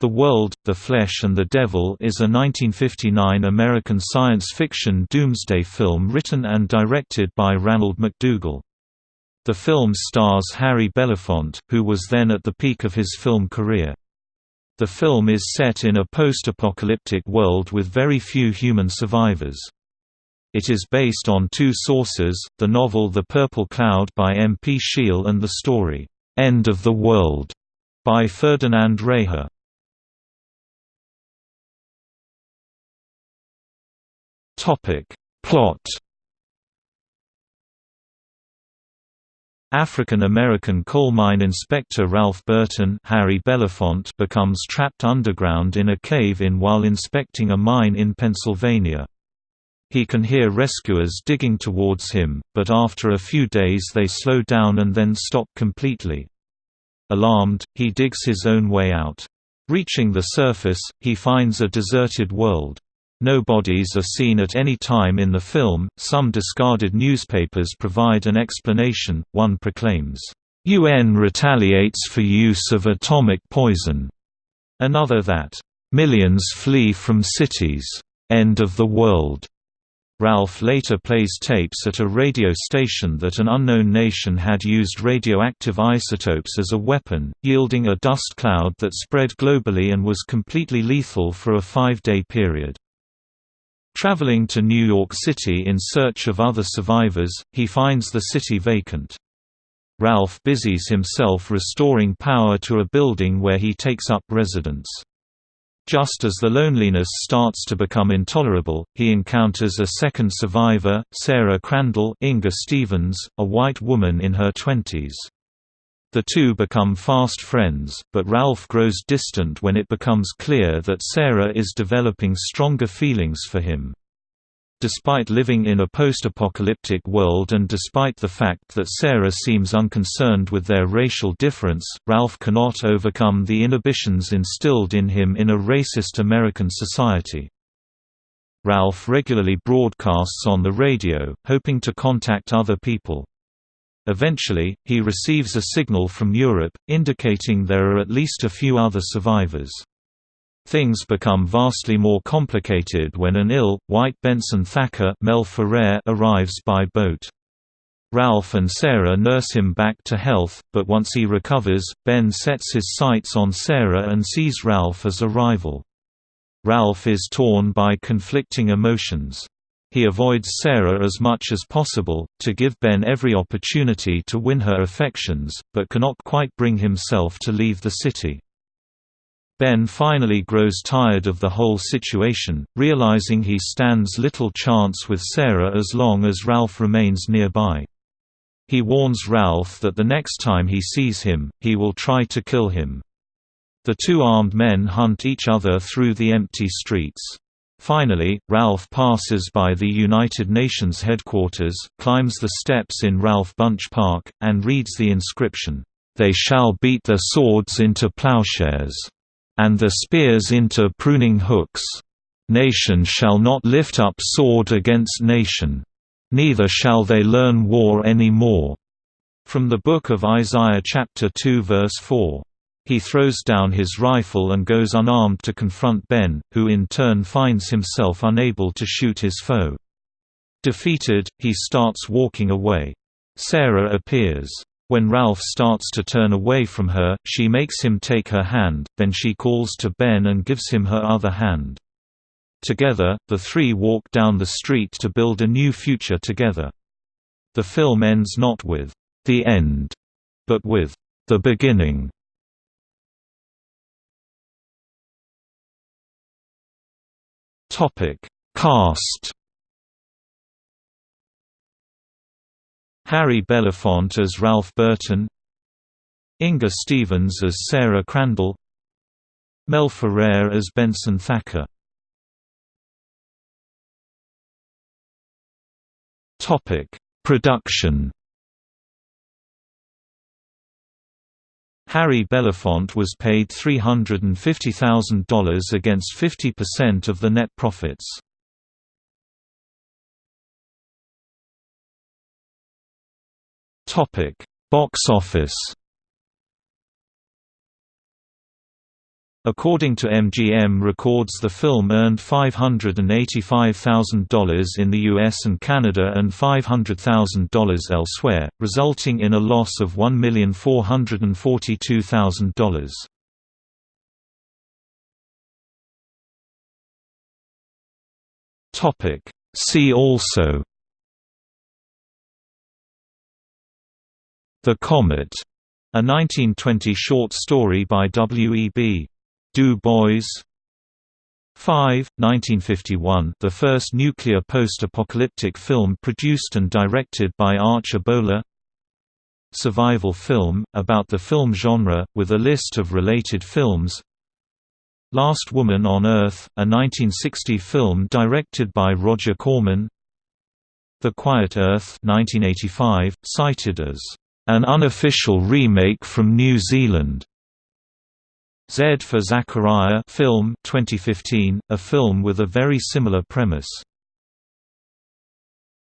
The World, the Flesh and the Devil is a 1959 American science fiction doomsday film written and directed by Ranald McDougall. The film stars Harry Belafonte, who was then at the peak of his film career. The film is set in a post-apocalyptic world with very few human survivors. It is based on two sources, the novel The Purple Cloud by M. P. Shiel and the story, "'End of the World' by Ferdinand Reyher. Topic Plot African-American coal mine inspector Ralph Burton Harry Belafonte becomes trapped underground in a cave-in while inspecting a mine in Pennsylvania. He can hear rescuers digging towards him, but after a few days they slow down and then stop completely. Alarmed, he digs his own way out. Reaching the surface, he finds a deserted world. No bodies are seen at any time in the film. Some discarded newspapers provide an explanation. One proclaims, UN retaliates for use of atomic poison. Another that, millions flee from cities. End of the world. Ralph later plays tapes at a radio station that an unknown nation had used radioactive isotopes as a weapon, yielding a dust cloud that spread globally and was completely lethal for a five-day period. Traveling to New York City in search of other survivors, he finds the city vacant. Ralph busies himself restoring power to a building where he takes up residence. Just as the loneliness starts to become intolerable, he encounters a second survivor, Sarah Crandall Inger Stevens, a white woman in her twenties. The two become fast friends, but Ralph grows distant when it becomes clear that Sarah is developing stronger feelings for him. Despite living in a post-apocalyptic world and despite the fact that Sarah seems unconcerned with their racial difference, Ralph cannot overcome the inhibitions instilled in him in a racist American society. Ralph regularly broadcasts on the radio, hoping to contact other people. Eventually, he receives a signal from Europe, indicating there are at least a few other survivors. Things become vastly more complicated when an ill, white Benson Thacker Mel Ferrer arrives by boat. Ralph and Sarah nurse him back to health, but once he recovers, Ben sets his sights on Sarah and sees Ralph as a rival. Ralph is torn by conflicting emotions. He avoids Sarah as much as possible, to give Ben every opportunity to win her affections, but cannot quite bring himself to leave the city. Ben finally grows tired of the whole situation, realizing he stands little chance with Sarah as long as Ralph remains nearby. He warns Ralph that the next time he sees him, he will try to kill him. The two armed men hunt each other through the empty streets. Finally, Ralph passes by the United Nations headquarters, climbs the steps in Ralph Bunche Park, and reads the inscription, "'They shall beat their swords into plowshares, and their spears into pruning hooks. Nation shall not lift up sword against nation. Neither shall they learn war any more." From the Book of Isaiah chapter 2 verse 4. He throws down his rifle and goes unarmed to confront Ben, who in turn finds himself unable to shoot his foe. Defeated, he starts walking away. Sarah appears. When Ralph starts to turn away from her, she makes him take her hand, then she calls to Ben and gives him her other hand. Together, the three walk down the street to build a new future together. The film ends not with, "...the end", but with, "...the beginning". Topic: Cast. Harry Belafonte as Ralph Burton, Inger Stevens as Sarah Crandall, Mel Ferrer as Benson Thacker. Topic: Production. Harry Belafonte was paid $350,000 against 50% of the net profits. Box office According to MGM Records the film earned $585,000 in the US and Canada and $500,000 elsewhere, resulting in a loss of $1,442,000. See also The Comet, a 1920 short story by W. E. B. Du Bois. 5, 1951 the first nuclear post-apocalyptic film produced and directed by Arch Oboler Survival film, about the film genre, with a list of related films. Last Woman on Earth, a 1960 film directed by Roger Corman. The Quiet Earth 1985, cited as an unofficial remake from New Zealand Z for Zachariah film 2015, a film with a very similar premise.